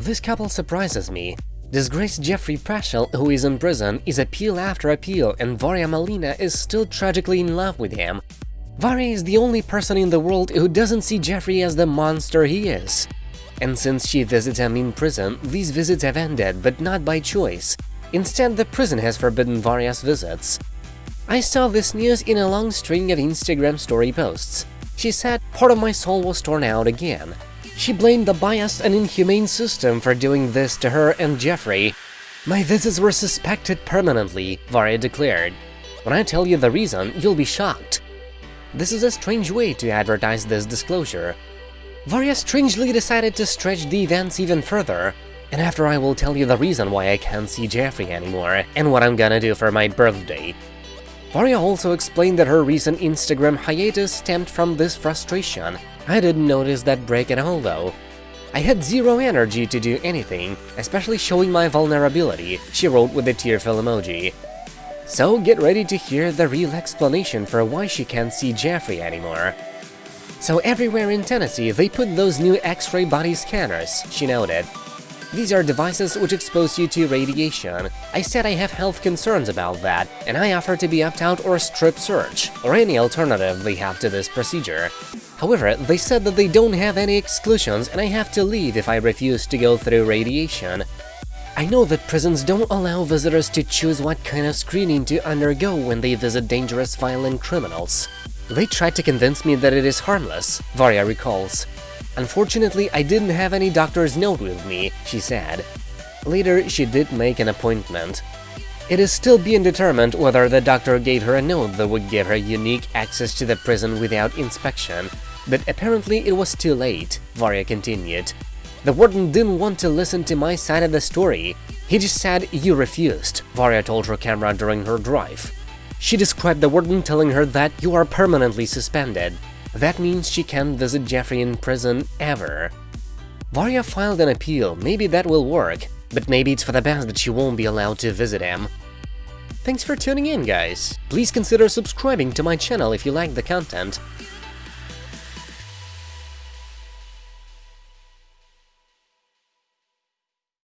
This couple surprises me. Disgraced Geoffrey Paschel, who is in prison, is appeal after appeal and Varya Malina is still tragically in love with him. Varya is the only person in the world who doesn't see Geoffrey as the monster he is. And since she visits him in prison, these visits have ended, but not by choice. Instead, the prison has forbidden Varya's visits. I saw this news in a long string of Instagram story posts. She said, part of my soul was torn out again. She blamed the biased and inhumane system for doing this to her and Geoffrey. My visits were suspected permanently, Varya declared. When I tell you the reason, you'll be shocked. This is a strange way to advertise this disclosure. Varya strangely decided to stretch the events even further, and after I will tell you the reason why I can't see Geoffrey anymore, and what I'm gonna do for my birthday. Varya also explained that her recent Instagram hiatus stemmed from this frustration. I didn't notice that break at all though. I had zero energy to do anything, especially showing my vulnerability, she wrote with a tearful emoji. So get ready to hear the real explanation for why she can't see Geoffrey anymore. So everywhere in Tennessee, they put those new X-ray body scanners, she noted. These are devices which expose you to radiation. I said I have health concerns about that, and I offer to be opt-out or strip search, or any alternative they have to this procedure. However, they said that they don't have any exclusions and I have to leave if I refuse to go through radiation. I know that prisons don't allow visitors to choose what kind of screening to undergo when they visit dangerous violent criminals. They tried to convince me that it is harmless, Varya recalls. Unfortunately, I didn't have any doctor's note with me, she said. Later, she did make an appointment. It is still being determined whether the doctor gave her a note that would give her unique access to the prison without inspection, but apparently it was too late, Varya continued. The warden didn't want to listen to my side of the story. He just said, you refused, Varya told her camera during her drive. She described the warden telling her that you are permanently suspended. That means she can't visit Geoffrey in prison ever. Varya filed an appeal, maybe that will work, but maybe it's for the best that she won't be allowed to visit him. Thanks for tuning in, guys! Please consider subscribing to my channel if you like the content.